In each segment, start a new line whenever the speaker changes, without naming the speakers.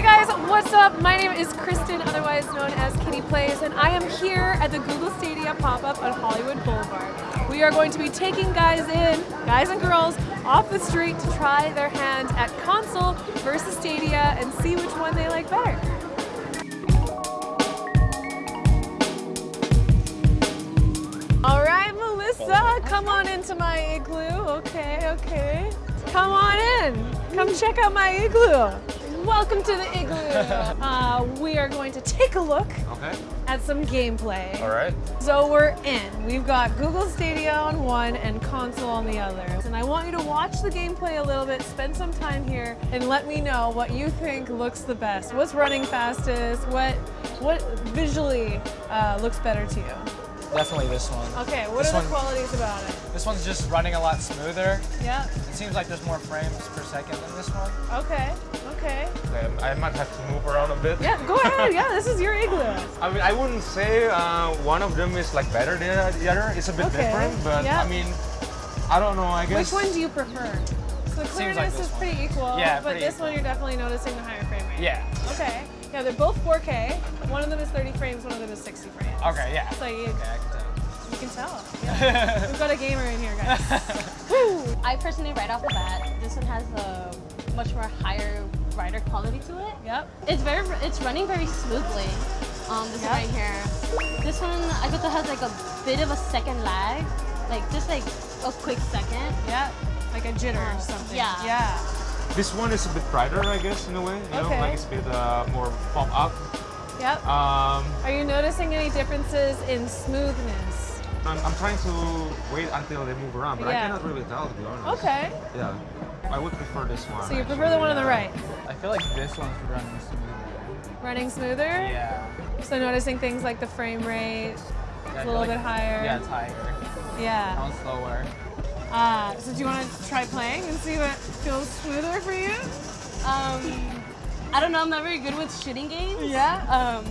Hey guys, what's up? My name is Kristen, otherwise known as Kitty Plays, and I am here at the Google Stadia pop-up on Hollywood Boulevard. We are going to be taking guys in, guys and girls, off the street to try their hand at console versus Stadia and see which one they like better. All right, Melissa, come on into my igloo. Okay, okay. Come on in. Come check out my igloo. Welcome to the igloo. Uh, we are going to take a look
Okay.
at some gameplay.
All right.
So we're in. We've got Google Stadia on one and console on the other. And I want you to watch the gameplay a little bit, spend some time here, and let me know what you think looks the best. What's running fastest? What what visually uh, looks better to you?
Definitely this one.
Okay, what
This
are the
one-
qualities about it?
This one's just running a lot smoother.
Yeah.
It seems like there's more frames per second than this one.
Okay. Okay.
Um, I might have to move around a bit.
Yeah. Go ahead. Yeah. This is your igloo.
I mean, I wouldn't say uh, one of them is like better than the other. It's a bit
Okay,
different, but
yeah.
I mean, I don't know. I guess.
Which one do you prefer? So the
Seems
clearness
like
is
this one.
pretty equal,
Yeah,
but
pretty
this
equal.
one you're definitely noticing the higher frame rate.
Yeah.
Okay. Yeah, they're both 4K. One of them is 30 frames, one of them is 60 frames.
Okay, yeah.
So you,
Okay, I can tell.
You can tell. Yeah. We've got a gamer in here, guys.
I personally, right off the bat, this one has a much more higher rider quality to it.
Yep.
It's very, it's running very smoothly. Um, this
Yeah.
one right here. This one, I bet that has like a bit of a second lag, like just like a quick second.
Yep. Like a jitter or
Uh,
something.
yeah.
Yeah.
This one is a bit brighter, I guess, in a way. You
Okay.
know, like it's a bit uh, more pop up.
Yep.
Um,
Are you noticing any differences in smoothness?
I'm, I'm trying to wait until they move around, but
Yeah.
I cannot really tell, to be honest.
Okay.
Yeah. I would prefer this one.
So you prefer the one on the right?
I feel like this one's running smoother.
Running smoother?
Yeah.
So noticing things like the frame rate,
Yeah, I
a
feel
little
like-
bit higher.
Yeah, it's higher. That
Yeah.
one's slower.
Uh, so do you want to try playing and see what feels smoother for you?
Um, I don't know. I'm not very good with shooting games.
Yeah.
Um,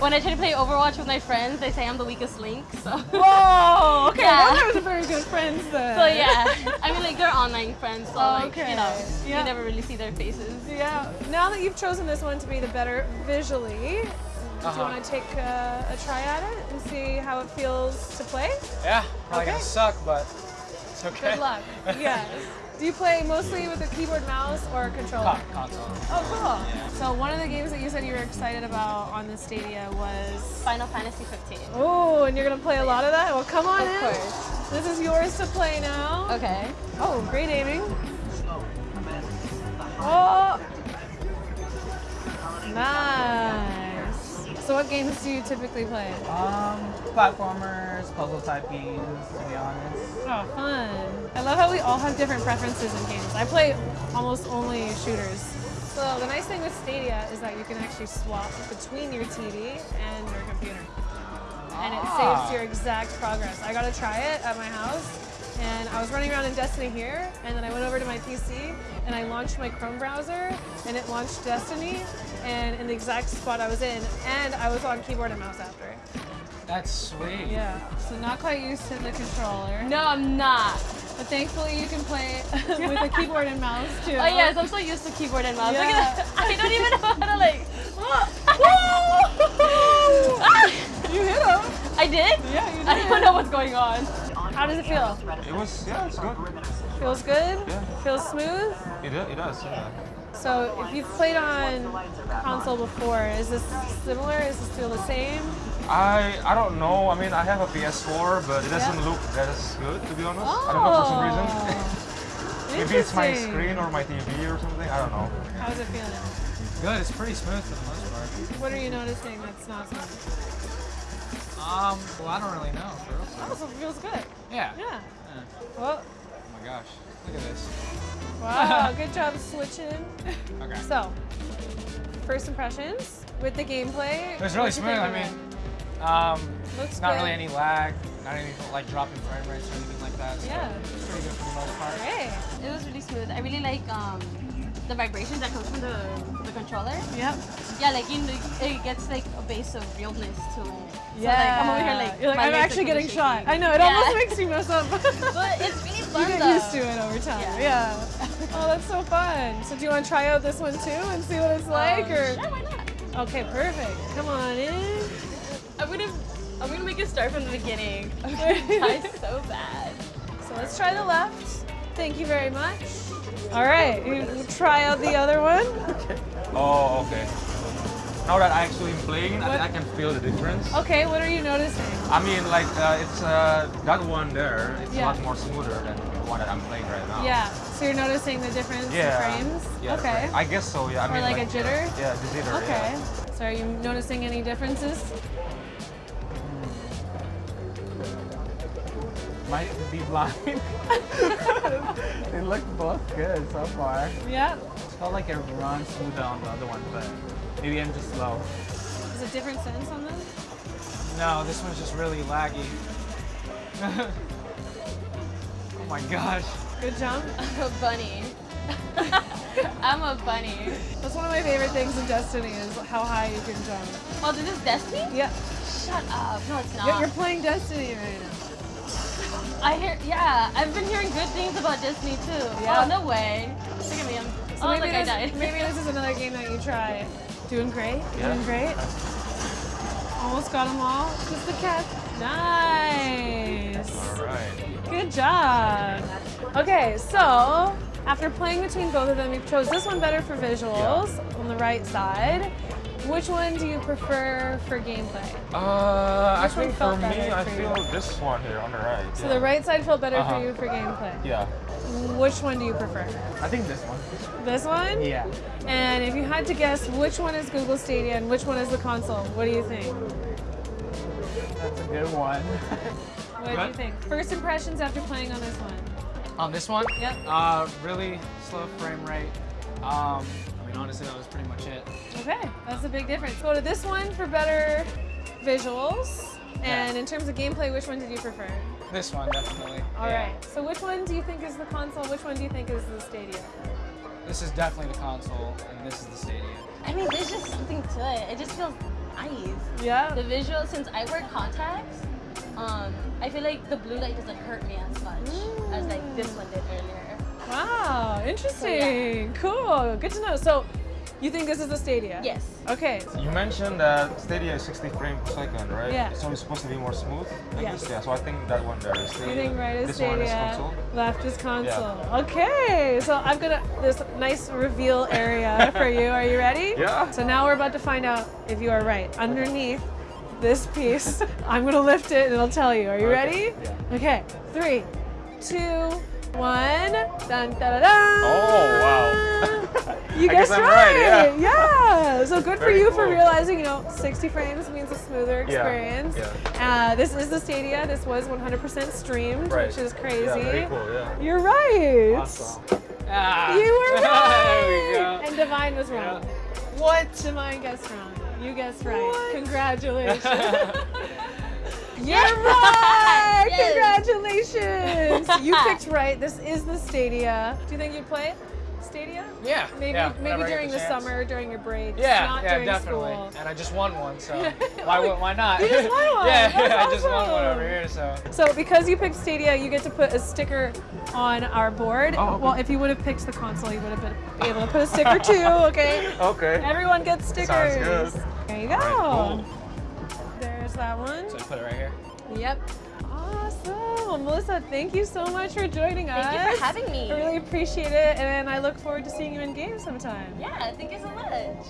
when I try to play Overwatch with my friends, they say I'm the weakest link. So.
Whoa. Okay.
Yeah.
Those are very good friends then.
So yeah, I mean like they're online friends, so like
Okay.
you know
Yeah.
you never really see their faces.
Yeah. Now that you've chosen this one to be the better visually, do you
Uh-huh.
want to take uh, a try at it and see how it feels to play?
Yeah, probably
Okay.
gonna suck, but it's okay.
Good luck. yes. Do you play mostly with a keyboard, mouse, or a controller?
Con- console.
Oh, cool. So one of the games that you said you were excited about on the Stadia was.
Final Fantasy 15.
Oh, and you're gonna play a lot of that? Well, come on
Of
in.
course.
This is yours to play now.
Okay.
Oh, great aiming. Oh. oh. Nice. So what games do you typically play?
Um, platformers, puzzle type games, to be honest.
Oh, fun. I love how we all have different preferences in games. I play almost only shooters. So the nice thing with Stadia is that you can actually swap between your TV and your computer. And it
Ah.
saves your exact progress. I got to try it at my house and I was running around in Destiny here and then I went over to my PC and I launched my Chrome browser and it launched Destiny and in the exact spot I was in and I was on keyboard and mouse after.
That's sweet.
Yeah. So not quite used to the controller.
No, I'm not.
But thankfully you can play with a keyboard and mouse too.
Oh yes, I'm so used to keyboard and mouse. Look
Yeah.
at that. I don't even know how to like.
You hit him.
I did?
Yeah, you did.
I don't know what's going on.
How does it feel?
It was, yeah, it's good.
Feels good?
Yeah.
Feels smooth?
It, do- it does, yeah.
So if you've played on console before, is this similar? Is this feel the same?
I I don't know. I mean, I have a PS4, but it doesn't
Yeah.
look that as good, to be honest. I don't know for some oh. reason.
Oh.
Maybe it's my screen or my TV or something. I don't know.
How's it feeling?
Good, it's pretty smooth for the most part.
What are you noticing that's not smooth?
Um, well, I don't really know. For real.
Oh, so it feels good.
Yeah.
Yeah.
Yeah.
Well,
Oh my gosh, look at this.
wow, good job switching.
Okay.
So, first impressions with the gameplay.
It was really smooth. I mean, um,
Looks
not
good.
really any lag, not any like dropping frame rates or anything like that. So
Yeah.
it's pretty good for the most part.
Great.
It was really smooth. I really like um, the vibrations that comes from the, the controller.
Yep.
Yeah, like you it gets like a base of realness to it. So,
Yeah.
like, I'm over here like,
You're like, I'm actually getting shot. I know, it
Yeah.
almost makes you mess up.
But it's really fun
you get
though.
used to it over time.
Yeah.
Yeah. Oh, that's so fun. So do you want to try out this one too and see what it's like?
Um,
or
Sure, why not?
Okay, perfect. Come on in.
I'm gonna, I'm gonna make it start from the beginning. I'm so bad.
So let's try the left. Thank you very much. All right, you try out the other one.
Oh, okay. Now that I actually am playing, I, I can feel the difference.
Okay, what are you noticing?
I mean, like uh, it's uh, that one there. It's
Yeah.
a lot more smoother than the one that I'm playing right now.
Yeah, so you're noticing the difference
Yeah.
in frames?
Yeah.
okay.
frame. I guess so. Yeah. I
Or
mean,
like a jitter?
Yeah, the jitter.
Okay.
Yeah.
So are you noticing any differences?
Might be blind. they look both good so far.
Yeah.
Felt like it runs smoother on the other one, but maybe I'm just slow.
Is it different sense on this?
No, this one's just really laggy. oh my gosh.
Good jump.
I'm a bunny. I'm a bunny.
That's one of my favorite things in Destiny is how high you can jump.
Oh, this is Destiny?
Yeah.
Shut up. No, it's not.
You're, you're playing Destiny right now.
I hear, yeah, I've been hearing good things about Destiny too.
Yeah.
Oh, no way. Look at me, I'm,
So
oh,
maybe,
look, I died.
maybe this is another game that you try. Doing great.
Yeah.
Doing great. Almost got them all. Just the cat. Nice.
All right.
Good job. Okay, so after playing between both of them, you chose this one better for visuals on the right side. Which one do you prefer for gameplay?
Uh, I
Which one
think for me,
better
I
for
feel
you?
this one here on the right.
So
yeah.
the right side felt better
Uh-huh.
for you for gameplay.
Yeah.
Which one do you prefer?
I think this one.
This one?
Yeah.
And if you had to guess which one is Google Stadia and which one is the console, what do you think?
That's a good one.
What do you think? First impressions after playing on this one.
On this one?
Yep.
Uh, really slow frame rate. Um, I mean, honestly, that was pretty much it.
Okay, that's a big difference. Go to this one for better visuals. And in terms of gameplay, which one did you prefer?
This one, definitely.
All
yeah.
right. So which one do you think is the console? Which one do you think is the Stadia?
This is definitely the console, and this is the Stadia.
I mean, there's just something to it. It just feels nice.
Yeah.
The visual, since I wear contacts, um, I feel like the blue light doesn't hurt me as much as like this one did earlier.
Wow, interesting. Cool. Good to know. So, you think this is the Stadia?
Yes.
Okay.
You mentioned that Stadia is 60 frames per second, right?
Yeah.
So it's supposed to be more smooth. I
Yes.
guess, Yeah. So I think that one there is
You think right is
this
Stadia,
one is console.
left is console. Okay, so I've got a, this nice reveal area for you. Are you ready?
Yeah.
So now we're about to find out if you are right. Underneath this piece, I'm gonna lift it and it'll tell you. Are you
Okay,
ready?
yeah.
Okay, three, two, one. Dun, da, da, da.
Oh, wow.
You
I
guessed
I'm right, yeah.
Yeah. So good for
Very
you for realizing, you know, 60 frames means a smoother experience.
yeah.
Uh, this is the Stadia. This was 100% streamed,
Right.
which is crazy.
Yeah, very cool. Yeah.
You're right.
Awesome. Ah.
You were right.
there we go.
And Divine was wrong. What? Divine guessed wrong. You guessed right. Congratulations. You're right.
Yes.
Congratulations. you picked right. This is the Stadia. Do you think you'd play Stadia?
Yeah.
Maybe
yeah,
maybe
whenever I get
during the,
chance.
summer, during your break.
Yeah,
not
yeah,
during
definitely.
school.
And I just won one, so why oh, why not?
You just won one.
yeah,
That's
yeah, I just won one over here, so.
So because you picked Stadia, you get to put a sticker on our board.
Oh, okay.
Well, if you would have picked the console, you would have been able to put a sticker too. Okay.
Okay.
Everyone gets stickers.
Sounds good.
There you go.
Alright,
There's that one.
So I put it right here.
Yep. Awesome. Well, Melissa, thank you so much for joining us.
Thank you for having me.
I really appreciate it, and I look forward to seeing you in game sometime.
Yeah, thank you so much.